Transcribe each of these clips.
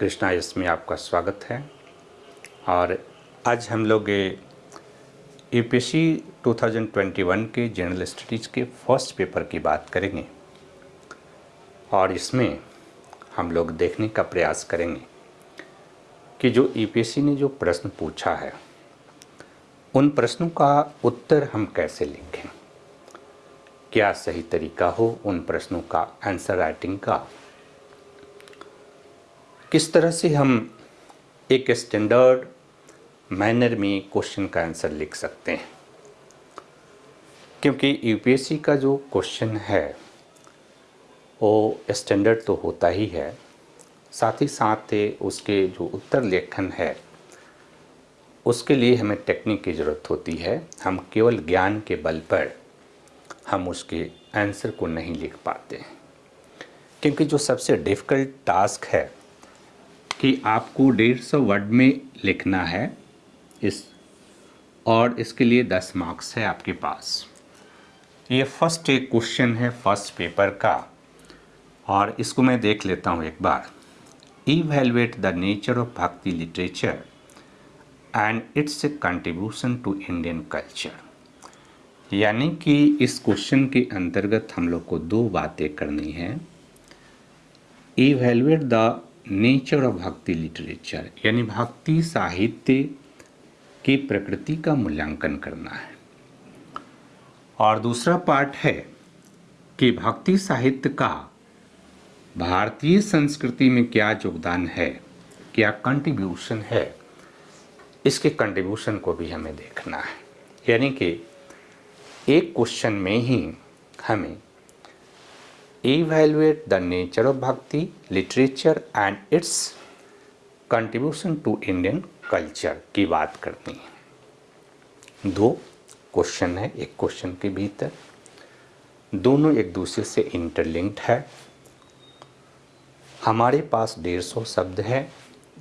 कृष्णा, इसमें आपका स्वागत है। और आज हम लोग यू पी 2021 के जनरल स्टडीज़ के फ़र्स्ट पेपर की बात करेंगे। और इसमें हम लोग देखने का प्रयास करेंगे कि जो यू ने जो प्रश्न पूछा है, उन प्रश्नों का उत्तर हम कैसे लिखें? क्या सही तरीका हो उन प्रश्नों का आंसर राइटिंग का? किस तरह से हम एक स्टैंडर्ड मैनर में क्वेश्चन का आंसर लिख सकते हैं? क्योंकि यूपीएससी का जो क्वेश्चन है, वो स्टैंडर्ड तो होता ही है। साथ ही साथ उसके जो उत्तर लेखन है, उसके लिए हमें टेक्निक की ज़रूरत होती है। हम केवल ज्ञान के बल पर हम उसके आंसर को नहीं लिख पाते। क्योंकि जो सबसे डिफ़िकल्ट टास्क है कि आपको डेढ़ सौ वर्ड में लिखना है इस, और इसके लिए दस मार्क्स है आपके पास। ये फ़र्स्ट एक क्वेश्चन है फ़र्स्ट पेपर का। और इसको मैं देख लेता हूँ एक बार। Evaluate the nature of bhakti literature and its a contribution to Indian culture यानी कि इस क्वेश्चन के अंतर्गत हम लोग को दो बातें करनी हैं। Evaluate the nature of bhakti literature यानी भक्ति साहित्य की प्रकृति का मूल्यांकन करना है और दूसरा पार्ट है कि भक्ति साहित्य का भारतीय संस्कृति में क्या योगदान है क्या कंट्रीब्यूशन है इसके कंट्रीब्यूशन को भी हमें देखना है यानी कि एक क्वेश्चन में ही हमें evaluate the nature of bhakti, literature, and its contribution to Indian culture की बात करनी है। दो क्वेश्चन है, एक क्वेश्चन के भीतर। दोनों एक दूसरे से इंटरलिंक्ड है। हमारे पास डेढ़ सौ शब्द है,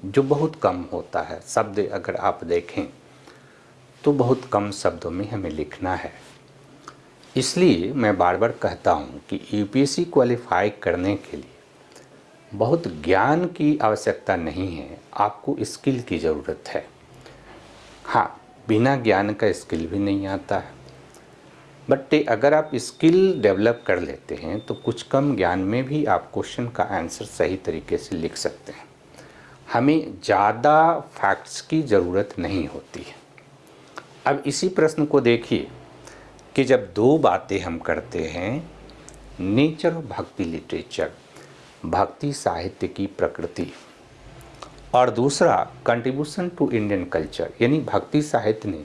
जो बहुत कम होता है। शब्द अगर आप देखें तो बहुत कम शब्दों में हमें लिखना है। इसलिए मैं बार बार कहता हूँ कि यूपीएससी क्वालिफाई करने के लिए बहुत ज्ञान की आवश्यकता नहीं है, आपको स्किल की ज़रूरत है। हाँ बिना ज्ञान का स्किल भी नहीं आता है। बट अगर आप स्किल डेवलप कर लेते हैं तो कुछ कम ज्ञान में भी आप क्वेश्चन का आंसर सही तरीके से लिख सकते हैं। हमें ज़्यादा फैक्ट्स की ज़रूरत नहीं होती है। अब इसी प्रश्न को देखिए। कि जब दो बातें हम करते हैं नेचर ऑफ़ भक्ति लिटरेचर भक्ति साहित्य की प्रकृति। और दूसरा कंट्रीब्यूशन टू इंडियन कल्चर यानी भक्ति साहित्य ने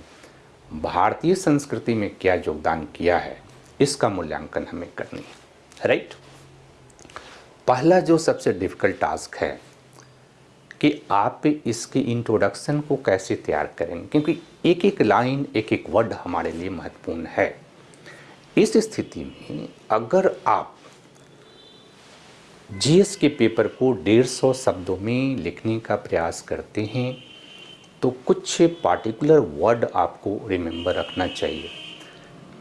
भारतीय संस्कृति में क्या योगदान किया है, इसका मूल्यांकन हमें करनी है राइट पहला जो सबसे डिफ़िकल्ट टास्क है, कि आप इसके इंट्रोडक्शन को कैसे तैयार करेंगे, क्योंकि एक एक लाइन एक एक वर्ड हमारे लिए महत्वपूर्ण है। इस स्थिति में अगर आप जीएस के पेपर को डेढ़ सौ शब्दों में लिखने का प्रयास करते हैं तो कुछ पार्टिकुलर वर्ड आपको रिमेंबर रखना चाहिए।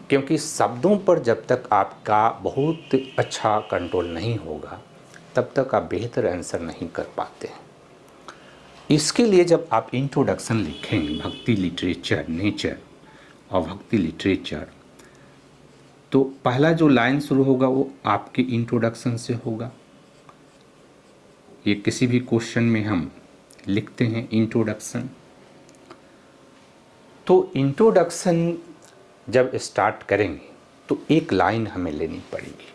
क्योंकि शब्दों पर जब तक आपका बहुत अच्छा कंट्रोल नहीं होगा, तब तक आप बेहतर आंसर नहीं कर पाते इसके लिए जब आप इंट्रोडक्शन लिखें भक्ति लिटरेचर नेचर और भक्ति लिटरेचर तो पहला जो लाइन शुरू होगा वो आपके इंट्रोडक्शन से होगा। ये किसी भी क्वेश्चन में हम लिखते हैं इंट्रोडक्शन तो इंट्रोडक्शन जब स्टार्ट करेंगे तो एक लाइन हमें लेनी पड़ेगी।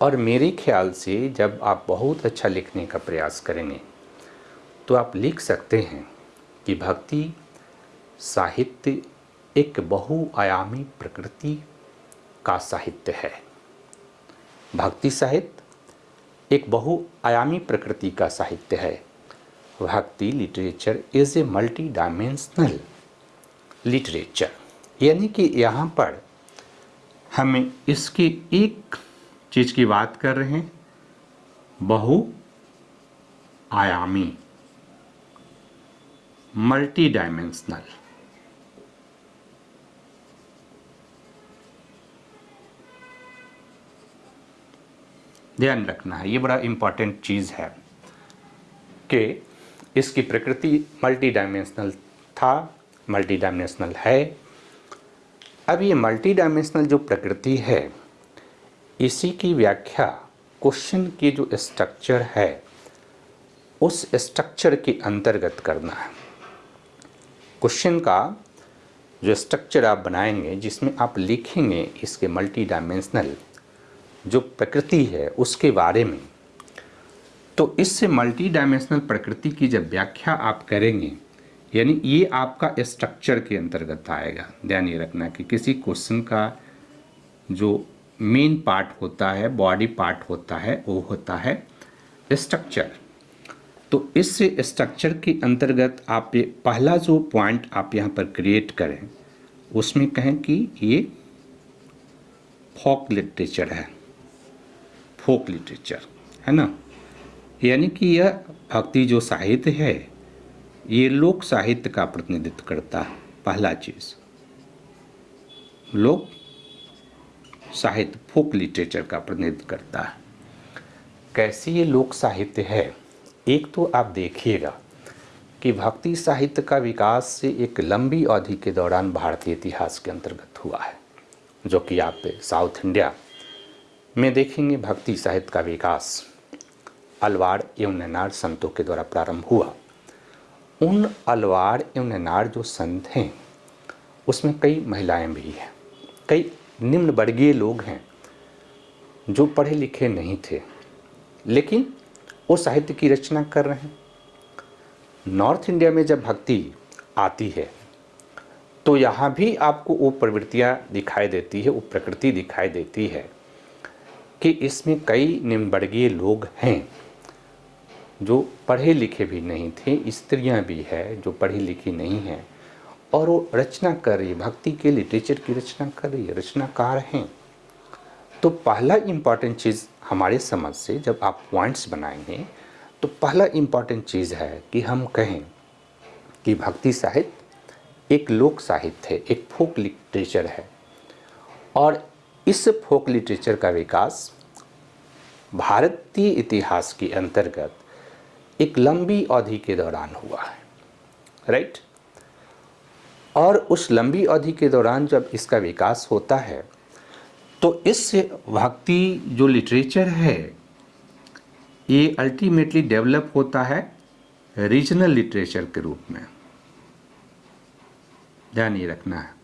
और मेरे ख्याल से जब आप बहुत अच्छा लिखने का प्रयास करेंगे तो आप लिख सकते हैं कि भक्ति, साहित्य एक बहुआयामी प्रकृति का साहित्य है। भक्ति साहित्य एक बहुआयामी प्रकृति का साहित्य है। Bhakti literature is a multi dimensional literature. यानी कि यहाँ पर हम इसकी एक चीज़ की बात कर रहे हैं बहु डायमेंशनल ध्यान रखना है, ये बड़ा इंपॉर्टेंट चीज़ है कि इसकी प्रकृति मल्टी डायमेंशनल था मल्टी डायमेंशनल है। अब ये मल्टी डायमेंशनल जो प्रकृति है, इसी की व्याख्या क्वेश्चन की जो स्ट्रक्चर है, उस स्ट्रक्चर के अंतर्गत करना है। क्वेश्चन का जो स्ट्रक्चर आप बनाएँगे, जिसमें आप लिखेंगे इसके मल्टी डायमेंशनल जो प्रकृति है, उसके बारे में। तो इससे मल्टी डायमेंशनल प्रकृति की जब व्याख्या आप करेंगे, यानी ये आपका स्ट्रक्चर के अंतर्गत आएगा। ध्यान ये रखना कि किसी क्वेश्चन का जो मेन पार्ट होता है बॉडी पार्ट होता है, वो होता है स्ट्रक्चर तो इस स्ट्रक्चर के अंतर्गत आप ये पहला जो पॉइंट आप यहाँ पर क्रिएट करें, उसमें कहें कि ये फोक लिटरेचर है। फोक लिटरेचर है ना? यानी कि यह भक्ति जो साहित्य है, ये लोक साहित्य का प्रतिनिधित्व करता है, पहला चीज़। लोक साहित्य फोक लिटरेचर का प्रतिनिधित्व करता है। कैसी ये लोक साहित्य है? एक तो आप देखिएगा कि भक्ति साहित्य का विकास से एक लंबी अवधि के दौरान भारतीय इतिहास के अंतर्गत हुआ है, जो कि आप साउथ इंडिया में देखेंगे भक्ति साहित्य का विकास अलवार एवं नैनार संतों के द्वारा प्रारंभ हुआ। उन अलवार एवं नैनार जो संत हैं, उसमें कई महिलाएँ भी हैं, कई निम्न वर्गीय लोग हैं, जो पढ़े लिखे नहीं थे, लेकिन वो साहित्य की रचना कर रहे हैं। नॉर्थ इंडिया में जब भक्ति आती है तो यहाँ भी आपको वो प्रवृत्तियाँ दिखाई देती है, वो प्रकृति दिखाई देती है कि इसमें कई निम्नवर्गीय लोग हैं, जो पढ़े लिखे भी नहीं थे, स्त्रियाँ भी है जो पढ़ी लिखी नहीं हैं, और वो रचना कर रही है, भक्ति के लिटरेचर की रचना कर रही है, रचनाकार हैं। तो पहला इंपॉर्टेंट चीज़ हमारे समझ से जब आप पॉइंट्स बनाएँगे तो पहला इंपॉर्टेंट चीज़ है कि हम कहें कि भक्ति साहित्य एक लोक साहित्य है, एक फोक लिटरेचर है। और इस फोक लिटरेचर का विकास भारतीय इतिहास के अंतर्गत एक लंबी अवधि के दौरान हुआ है राइट और उस लंबी अवधि के दौरान जब इसका विकास होता है तो इस भक्ति जो लिटरेचर है, ये अल्टीमेटली डेवलप होता है रीजनल लिटरेचर के रूप में। ध्यान ये रखना है।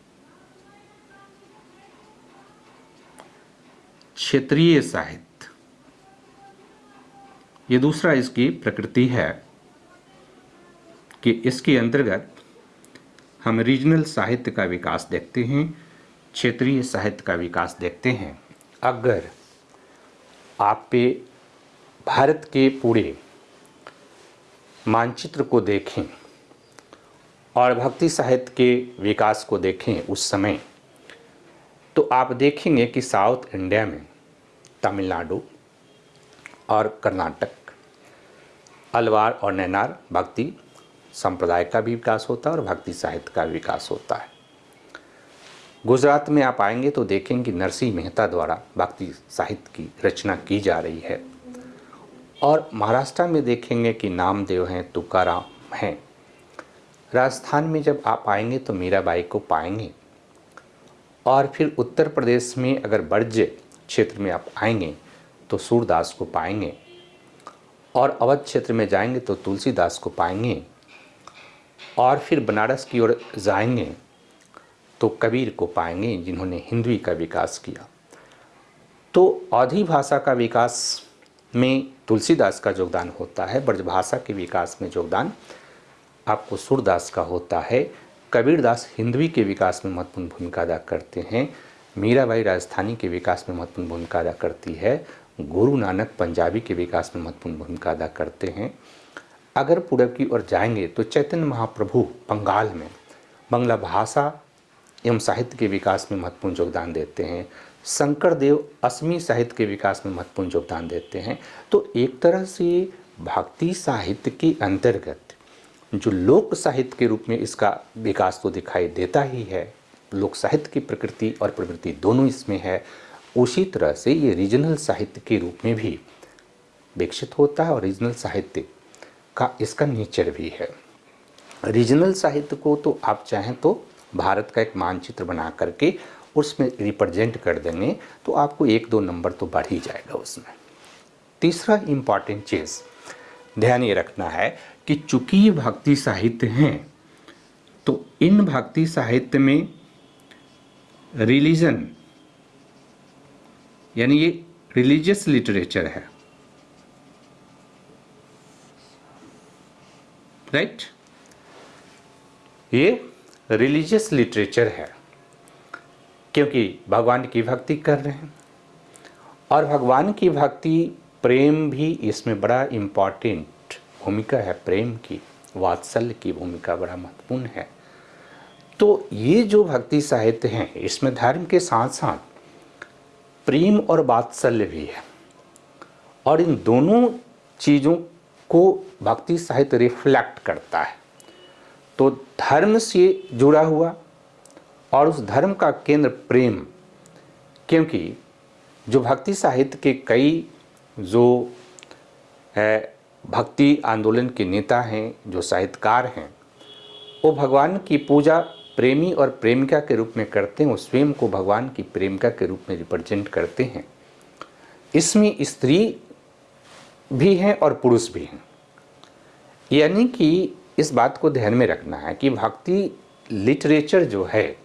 क्षेत्रीय साहित्य। ये दूसरा इसकी प्रकृति है कि इसके अंतर्गत हम रीजनल साहित्य का विकास देखते हैं। क्षेत्रीय साहित्य का विकास देखते हैं। अगर आप पे भारत के पूरे मानचित्र को देखें और भक्ति साहित्य के विकास को देखें उस समय तो आप देखेंगे कि साउथ इंडिया में तमिलनाडु और कर्नाटक, अलवार और नैनार भक्ति संप्रदाय का भी विकास होता है और भक्ति साहित्य का विकास होता है। गुजरात में आप आएँगे तो देखेंगे कि नरसिंह मेहता द्वारा भक्ति साहित्य की रचना की जा रही है। और महाराष्ट्र में देखेंगे कि नामदेव हैं, तुकाराम हैं। राजस्थान में जब आप आएँगे तो मीराबाई को पाएँगे। और फिर उत्तर प्रदेश में अगर बर्ज क्षेत्र में आप आएँगे तो सूरदास को पाएँगे। और अवध क्षेत्र में जाएँगे तो तुलसीदास को पाएँगे। और फिर बनारस की ओर जाएँगे तो कबीर को पाएँगे जिन्होंने हिंदवी का विकास किया। तो अवधी भाषा का विकास में तुलसीदास का योगदान होता है, ब्रजभाषा के विकास में योगदान आपको सूरदास का होता है। कबीरदास हिंदवी के विकास में महत्वपूर्ण भूमिका अदा करते हैं। मीराबाई राजस्थानी के विकास में महत्वपूर्ण भूमिका अदा करती है। गुरु नानक पंजाबी के विकास में महत्वपूर्ण भूमिका अदा करते हैं। अगर पूरब की ओर जाएँगे तो चैतन्य महाप्रभु बंगाल में, बंगला भाषा एवं साहित्य के विकास में महत्वपूर्ण योगदान देते हैं। शंकर देव असमी साहित्य के विकास में महत्वपूर्ण योगदान देते हैं। तो एक तरह से भक्ति साहित्य के अंतर्गत जो लोक साहित्य के रूप में इसका विकास तो दिखाई देता ही है, लोक साहित्य की प्रकृति और प्रवृत्ति दोनों इसमें है, उसी तरह से ये रीजनल साहित्य के रूप में भी विकसित होता है और रीजनल साहित्य का इसका नेचर भी है। रीजनल साहित्य को तो आप चाहें तो भारत का एक मानचित्र बना करके उसमें रिप्रेजेंट कर देंगे तो आपको एक दो नंबर तो बढ़ ही जाएगा उसमें तीसरा इंपॉर्टेंट चीज़, ध्यान ये रखना है कि चूँकि ये भक्ति साहित्य हैं तो इन भक्ति साहित्य में रिलीजन, यानी ये रिलीजियस लिटरेचर है राइट right? ये रिलीजियस लिटरेचर है, क्योंकि भगवान की भक्ति कर रहे हैं। और भगवान की भक्ति प्रेम भी इसमें बड़ा इंपॉर्टेंट भूमिका है, प्रेम की, वात्सल्य की भूमिका बड़ा महत्वपूर्ण है। तो ये जो भक्ति साहित्य हैं, इसमें धर्म के साथ साथ प्रेम और वात्सल्य भी है। और इन दोनों चीज़ों को भक्ति साहित्य रिफ्लेक्ट करता है। तो धर्म से जुड़ा हुआ और उस धर्म का केंद्र प्रेम, क्योंकि जो भक्ति साहित्य के कई जो भक्ति आंदोलन के नेता हैं, जो साहित्यकार हैं, वो भगवान की पूजा प्रेमी और प्रेमिका के रूप में करते हैं, वो स्वयं को भगवान की प्रेमिका के रूप में रिप्रेजेंट करते हैं। इसमें स्त्री भी हैं और पुरुष भी हैं। यानी कि इस बात को ध्यान में रखना है कि भक्ति लिटरेचर जो है,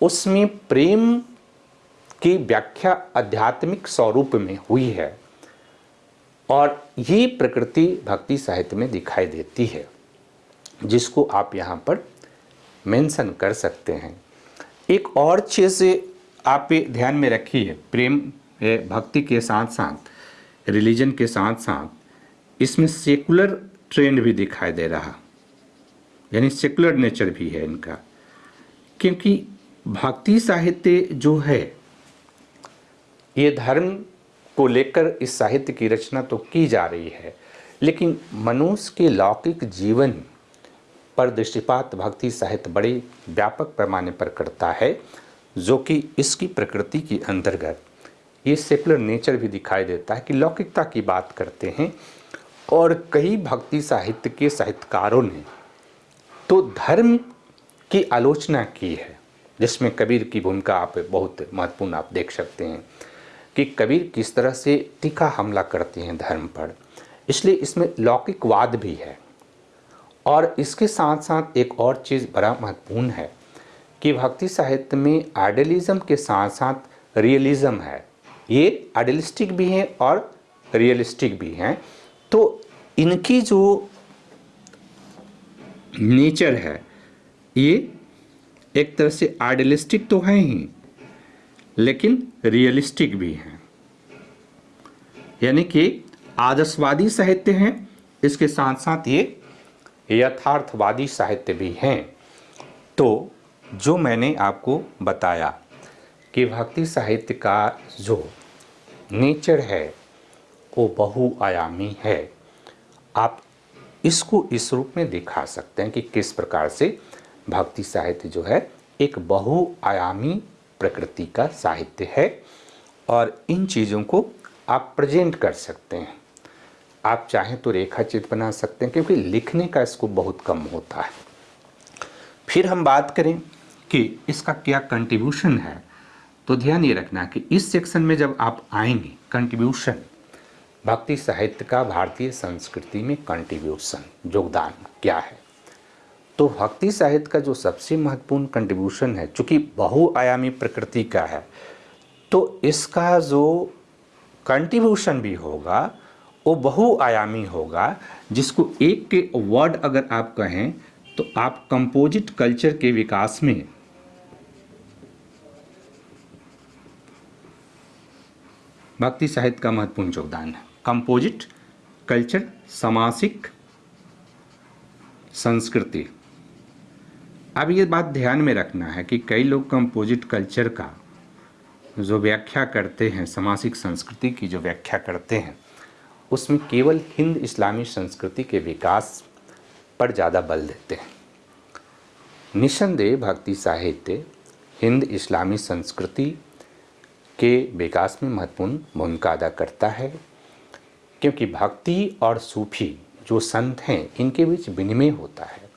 उसमें प्रेम की व्याख्या आध्यात्मिक स्वरूप में हुई है और ये प्रकृति भक्ति साहित्य में दिखाई देती है, जिसको आप यहाँ पर मेंशन कर सकते हैं। एक और चीज़ आप ध्यान में रखिए, प्रेम भक्ति के साथ साथ रिलीजन के साथ साथ इसमें सेकुलर ट्रेंड भी दिखाई दे रहा। यानी सेकुलर नेचर भी है इनका। क्योंकि भक्ति साहित्य जो है, ये धर्म को लेकर इस साहित्य की रचना तो की जा रही है, लेकिन मनुष्य के लौकिक जीवन पर दृष्टिपात भक्ति साहित्य बड़े व्यापक पैमाने पर करता है, जो कि इसकी प्रकृति के अंतर्गत। ये सेकुलर नेचर भी दिखाई देता है कि लौकिकता की बात करते हैं और कई भक्ति साहित्य के साहित्यकारों ने तो धर्म की आलोचना की है, जिसमें कबीर की भूमिका आप बहुत महत्वपूर्ण आप देख सकते हैं कि कबीर किस तरह से तीखा हमला करते हैं धर्म पर। इसलिए इसमें लौकिकवाद भी है। और इसके साथ साथ एक और चीज़ बड़ा महत्वपूर्ण है कि भक्ति साहित्य में आइडलिज्म के साथ साथ रियलिज्म है। ये आइडलिस्टिक भी हैं और रियलिस्टिक भी हैं। तो इनकी जो नेचर है, ये एक तरह से आइडियलिस्टिक तो है ही, लेकिन रियलिस्टिक भी हैं। यानी कि आदर्शवादी साहित्य हैं, इसके साथ साथ ये यथार्थवादी साहित्य भी हैं। तो जो मैंने आपको बताया कि भक्ति साहित्य का जो नेचर है वो बहुआयामी है। आप इसको इस रूप में दिखा सकते हैं कि किस प्रकार से भक्ति साहित्य जो है, एक बहुआयामी प्रकृति का साहित्य है और इन चीज़ों को आप प्रेजेंट कर सकते हैं। आप चाहें तो रेखा चित्र बना सकते हैं, क्योंकि लिखने का इसको बहुत कम होता है। फिर हम बात करें कि इसका क्या कंट्रीब्यूशन है। तो ध्यान ये रखना कि इस सेक्शन में जब आप आएँगे कंट्रीब्यूशन भक्ति साहित्य का भारतीय संस्कृति में कंट्रीब्यूशन, योगदान क्या है? तो भक्ति साहित्य का जो सबसे महत्वपूर्ण कंट्रीब्यूशन है, चूँकि बहुआयामी प्रकृति का है तो इसका जो कंट्रीब्यूशन भी होगा, वो बहुआयामी होगा, जिसको एक के वर्ड अगर आप कहें तो आप कंपोजिट कल्चर के विकास में भक्ति साहित्य का महत्वपूर्ण योगदान है। कंपोजिट कल्चर सामासिक संस्कृति अब ये बात ध्यान में रखना है कि कई लोग कंपोजिट कल्चर का जो व्याख्या करते हैं, सामासिक संस्कृति की जो व्याख्या करते हैं, उसमें केवल हिंद इस्लामी संस्कृति के विकास पर ज़्यादा बल देते हैं। निसंदेह भक्ति साहित्य हिंद इस्लामी संस्कृति के विकास में महत्वपूर्ण भूमिका अदा करता है। क्योंकि भक्ति और सूफी जो संत हैं, इनके बीच विनिमय होता है।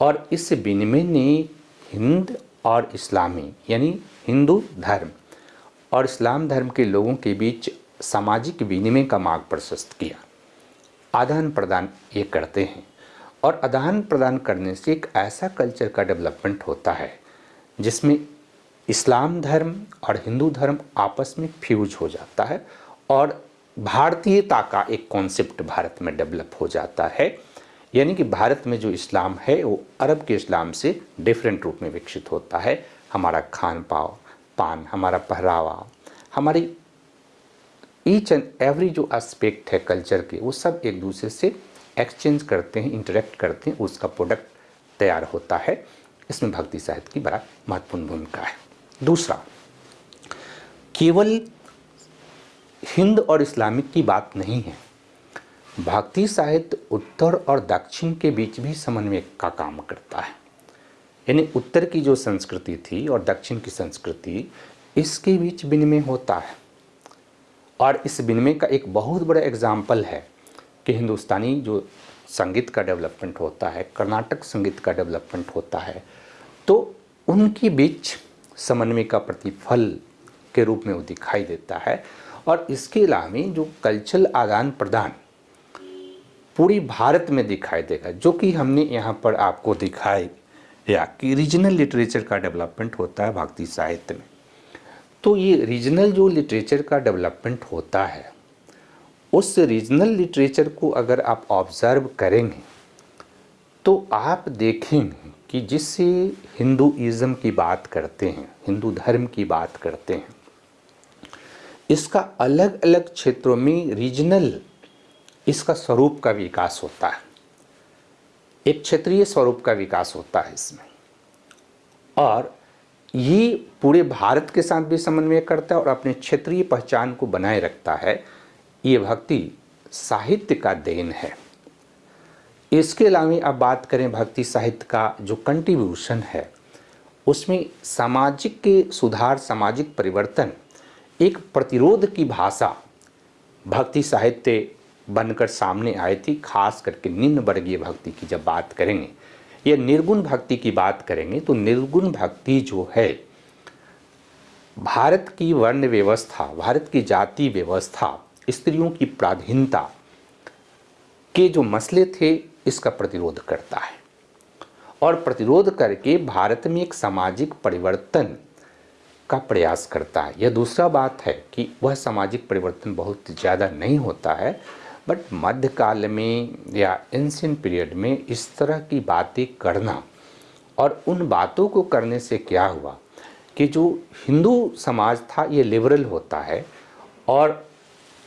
और इस विनिमय ने हिंद और इस्लामी, यानी हिंदू धर्म और इस्लाम धर्म के लोगों के बीच सामाजिक विनिमय का मार्ग प्रशस्त किया। आदान प्रदान ये करते हैं और आदान प्रदान करने से एक ऐसा कल्चर का डेवलपमेंट होता है, जिसमें इस्लाम धर्म और हिंदू धर्म आपस में फ्यूज हो जाता है और भारतीयता का एक कॉन्सेप्ट भारत में डेवलप हो जाता है। यानी कि भारत में जो इस्लाम है, वो अरब के इस्लाम से डिफरेंट रूप में विकसित होता है। हमारा खान पाव, पान, हमारा पहरावा, हमारी ईच एंड एवरी जो एस्पेक्ट है कल्चर के, वो सब एक दूसरे से एक्सचेंज करते हैं इंटरेक्ट करते हैं, उसका प्रोडक्ट तैयार होता है। इसमें भक्ति साहित्य की बड़ा महत्वपूर्ण भूमिका है। दूसरा, केवल हिंद और इस्लामिक की बात नहीं है। भक्ति साहित्य उत्तर और दक्षिण के बीच भी समन्वय का काम करता है। यानी उत्तर की जो संस्कृति थी और दक्षिण की संस्कृति, इसके बीच विनिमय होता है। और इस विनिमय का एक बहुत बड़ा एग्ज़ाम्पल है कि हिंदुस्तानी जो संगीत का डेवलपमेंट होता है, कर्नाटक संगीत का डेवलपमेंट होता है तो उनके बीच समन्वय का प्रतिफल के रूप में वो दिखाई देता है। और इसके अलावा जो कल्चरल आदान प्रदान पूरी भारत में दिखाई देगा, जो कि हमने यहाँ पर आपको दिखाई या कि रीजनल लिटरेचर का डेवलपमेंट होता है भक्ति साहित्य में। तो ये रीजनल जो लिटरेचर का डेवलपमेंट होता है, उस रीजनल लिटरेचर को अगर आप ऑब्ज़र्व करेंगे तो आप देखेंगे कि जिससे हिंदुइज़्म की बात करते हैं, हिंदू धर्म की बात करते हैं इसका अलग अलग क्षेत्रों में रीजनल इसका स्वरूप का विकास होता है। एक क्षेत्रीय स्वरूप का विकास होता है इसमें। और ये पूरे भारत के साथ भी समन्वय करता है और अपने क्षेत्रीय पहचान को बनाए रखता है। ये भक्ति साहित्य का देन है। इसके अलावा अब बात करें भक्ति साहित्य का जो कंट्रीब्यूशन है, उसमें सामाजिक के सुधार, सामाजिक परिवर्तन एक प्रतिरोध की भाषा भक्ति साहित्य बनकर सामने आई थी, खास करके निम्न वर्गीय भक्ति की जब बात करेंगे, या निर्गुण भक्ति की बात करेंगे तो निर्गुण भक्ति जो है, भारत की वर्ण व्यवस्था, भारत की जाति व्यवस्था, स्त्रियों की प्राधीनता के जो मसले थे, इसका प्रतिरोध करता है। और प्रतिरोध करके भारत में एक सामाजिक परिवर्तन का प्रयास करता है। यह दूसरा बात है कि वह सामाजिक परिवर्तन बहुत ज़्यादा नहीं होता है बट मध्यकाल में या एंशियन पीरियड में इस तरह की बातें करना और उन बातों को करने से क्या हुआ कि जो हिंदू समाज था, ये लिबरल होता है और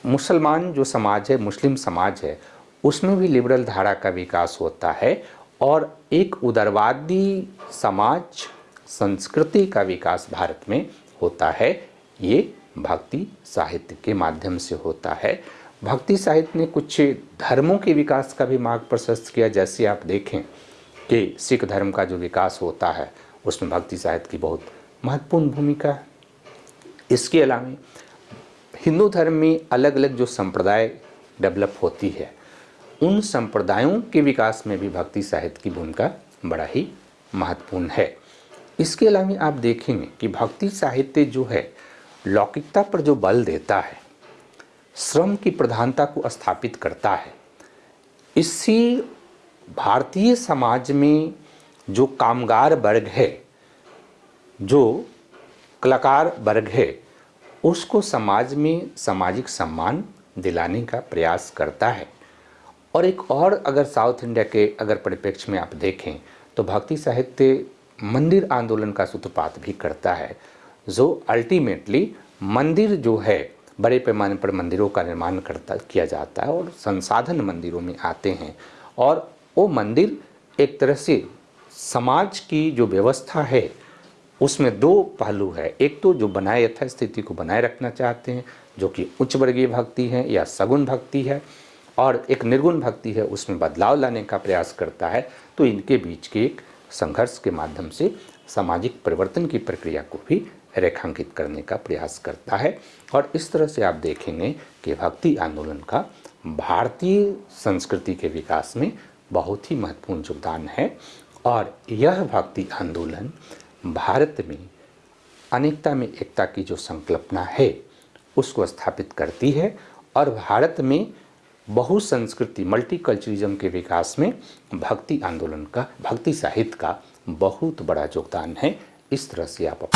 मुसलमान जो समाज है, मुस्लिम समाज है, उसमें भी लिबरल धारा का विकास होता है और एक उदारवादी समाज संस्कृति का विकास भारत में होता है, ये भक्ति साहित्य के माध्यम से होता है। भक्ति साहित्य ने कुछ धर्मों के विकास का भी मार्ग प्रशस्त किया। जैसे आप देखें कि सिख धर्म का जो विकास होता है, उसमें भक्ति साहित्य की बहुत महत्वपूर्ण भूमिका है। इसके अलावा हिंदू धर्म में अलग अलग जो संप्रदाय डेवलप होती है, उन संप्रदायों के विकास में भी भक्ति साहित्य की भूमिका बड़ा ही महत्वपूर्ण है। इसके अलावा आप देखेंगे कि भक्ति साहित्य जो है, लौकिकता पर जो बल देता है, श्रम की प्रधानता को स्थापित करता है। इसी भारतीय समाज में जो कामगार वर्ग है, जो कलाकार वर्ग है, उसको समाज में सामाजिक सम्मान दिलाने का प्रयास करता है। और एक और अगर साउथ इंडिया के अगर परिप्रेक्ष्य में आप देखें तो भक्ति साहित्य मंदिर आंदोलन का सूत्रपात भी करता है। जो अल्टीमेटली मंदिर जो है, बड़े पैमाने पर मंदिरों का निर्माण करता, किया जाता है और संसाधन मंदिरों में आते हैं। और वो मंदिर एक तरह से समाज की जो व्यवस्था है, उसमें दो पहलू है। एक तो जो बनाए, यथास्थिति को बनाए रखना चाहते हैं, जो कि उच्च वर्गीय भक्ति है या सगुण भक्ति है, और एक निर्गुण भक्ति है, उसमें बदलाव लाने का प्रयास करता है। तो इनके बीच की एक संघर्ष के माध्यम से सामाजिक परिवर्तन की प्रक्रिया को भी रेखांकित करने का प्रयास करता है। और इस तरह से आप देखेंगे कि भक्ति आंदोलन का भारतीय संस्कृति के विकास में बहुत ही महत्वपूर्ण योगदान है। और यह भक्ति आंदोलन भारत में अनेकता में एकता की जो संकल्पना है, उसको स्थापित करती है। और भारत में बहुसंस्कृति मल्टीकल्चरिज्म के विकास में भक्ति आंदोलन का, भक्ति साहित्य का बहुत बड़ा योगदान है। इस तरह से आप